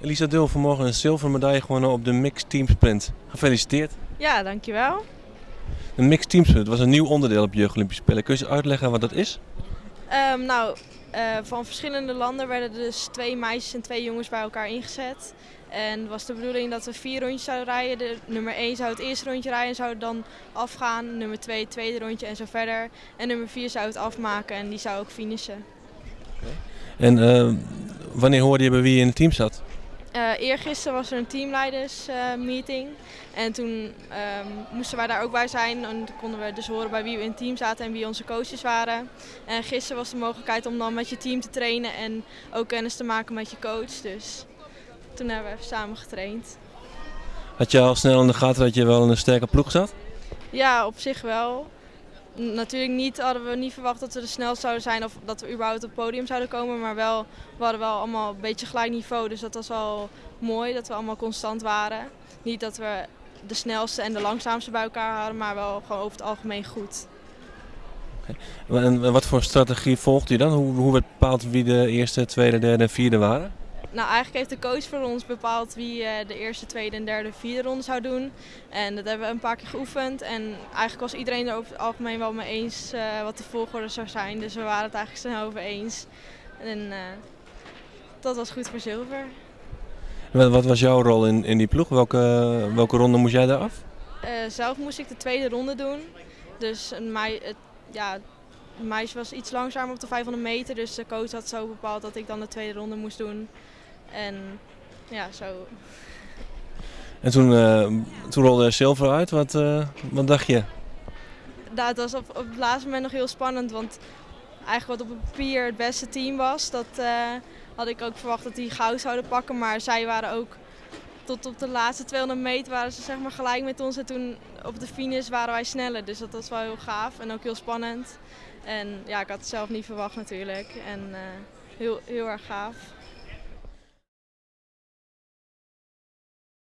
Elisa Dul vanmorgen een zilveren medaille gewonnen op de Mixed Team Sprint. Gefeliciteerd. Ja, dankjewel. De Mixed Team Sprint was een nieuw onderdeel op Jeugd Olympische Spelen. Kun je eens uitleggen wat dat is? Ehm, nou, eh, van verschillende landen werden dus twee meisjes en twee jongens bij elkaar ingezet. En het was de bedoeling dat we vier rondjes zouden rijden. De, nummer 1 zou het eerste rondje rijden en zou dan afgaan. Nummer 2 het tweede rondje en zo verder. En nummer 4 zou het afmaken en die zou ook finishen. En eh, wanneer hoorde je bij wie je in het team zat? Uh, eergisteren was er een teamleidersmeeting. en toen ehm, moesten wij daar ook bij zijn. En toen konden we dus horen bij wie we in het team zaten en wie onze coaches waren. En gisteren was de mogelijkheid om dan met je team te trainen en ook kennis te maken met je coach. Dus toen hebben we even samen getraind. Had je al snel in de gaten dat je wel in een sterke ploeg zat? Ja, op zich wel. Natuurlijk niet, hadden we niet verwacht dat we de snelst zouden zijn of dat we überhaupt op het podium zouden komen. Maar wel, we hadden wel allemaal een beetje gelijk niveau. Dus dat was wel mooi dat we allemaal constant waren. Niet dat we de snelste en de langzaamste bij elkaar hadden, maar wel gewoon over het algemeen goed. En wat voor strategie volgt u dan? Hoe, hoe werd bepaald wie de eerste, tweede, derde en vierde waren? Nou, eigenlijk heeft de coach voor ons bepaald wie eh, de eerste, tweede en derde, vierde ronde zou doen. En dat hebben we een paar keer geoefend. En eigenlijk was iedereen er over het algemeen wel mee eens uh, wat de volgorde zou zijn. Dus we waren het eigenlijk snel over eens. En uh, dat was goed voor zilver. Wat was jouw rol in, in die ploeg? Welke, welke ronde moest jij daar af? zelf moest ik de tweede ronde doen. Dus een mei, het, ja, het meisje was iets langzamer op de 500 meter. Dus de coach had zo bepaald dat ik dan de tweede ronde moest doen. En ja, zo. En toen, uh, toen rolde zilver uit. Wat, uh, wat dacht je? Nou, het was op, op het laatste moment nog heel spannend. Want eigenlijk wat op papier het beste team was, dat uh, had ik ook verwacht dat die goud zouden pakken. Maar zij waren ook tot op de laatste 200 meter waren ze zeg maar gelijk met ons. En toen op de finish waren wij sneller. Dus dat was wel heel gaaf en ook heel spannend. En ja, ik had het zelf niet verwacht natuurlijk. En heel, heel erg gaaf.